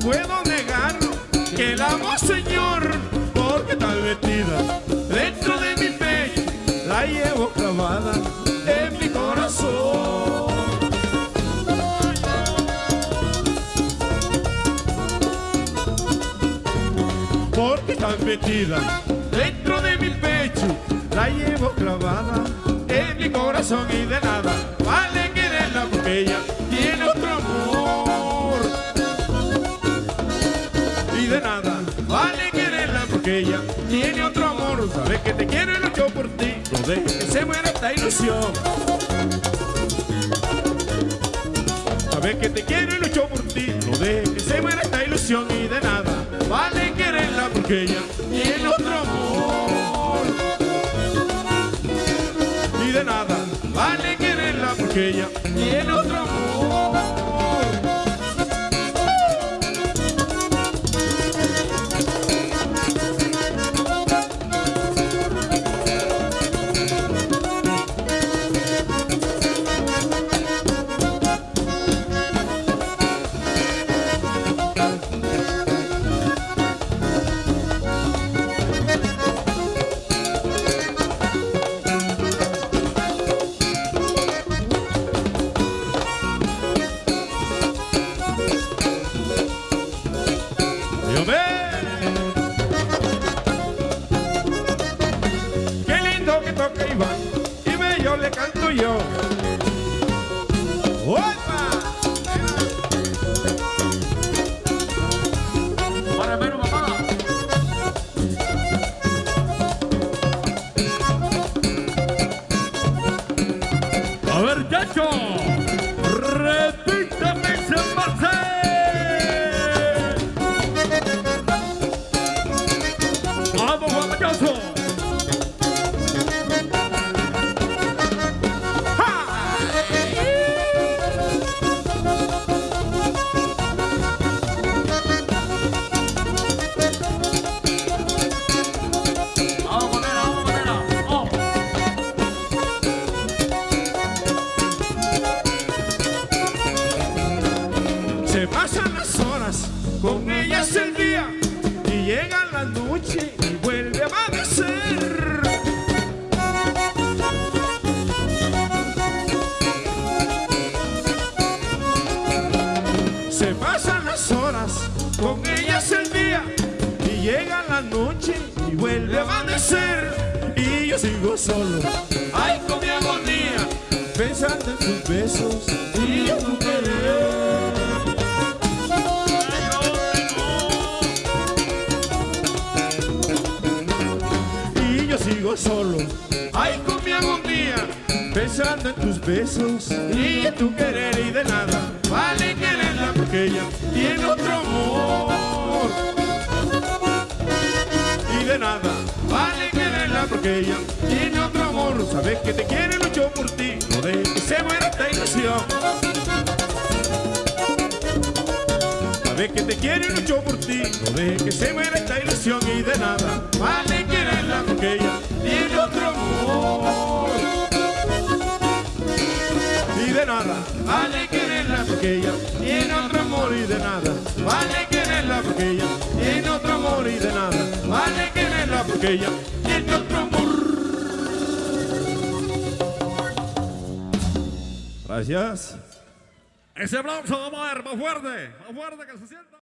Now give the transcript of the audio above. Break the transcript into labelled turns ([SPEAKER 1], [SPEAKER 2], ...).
[SPEAKER 1] puedo negarlo, que la amo, Señor, porque está metida dentro de mi pecho, la llevo clavada en mi corazón. Porque está metida dentro de mi pecho, la llevo clavada en mi corazón y de nada vale quererla porque ella tiene otro amor. Sabes que te quiero y lucho por ti, no dejes que se muera esta ilusión. Sabes que te quiero y lucho por ti, no dejes que se muera esta ilusión y de nada vale quererla porque ella tiene otro amor. Y de nada vale quererla porque ella tiene otro amor. Ve. Qué lindo que toca Iván y yo le canto yo. ¡Opa!
[SPEAKER 2] A ver, Chacho. Vamos, guapachoso.
[SPEAKER 1] Se pasan las horas, con ellas el noche y vuelve a amanecer. Se pasan las horas, con ellas el día y llega la noche y vuelve a amanecer. Y yo sigo solo, ay con mi agonía, pensando en sus besos y en sigo solo. Ay, con mi agonía, pensando en tus besos y en tu querer y de nada. Vale quererla porque ella tiene otro amor. Y de nada, vale quererla porque ella tiene otro amor. Sabes que te quiere mucho por ti, no dejes que se muera esta ilusión. Sabes que te quiere mucho por ti, no dejes que se muera esta ilusión y de nada vale quererla porque ella quererla porque ella tiene otro amor y de nada vale quererla porque ella tiene otro amor y de nada vale quererla porque ella tiene otro amor. Gracias.
[SPEAKER 2] Ese aplauso, vamos a ver, más fuerte, más fuerte que se sienta.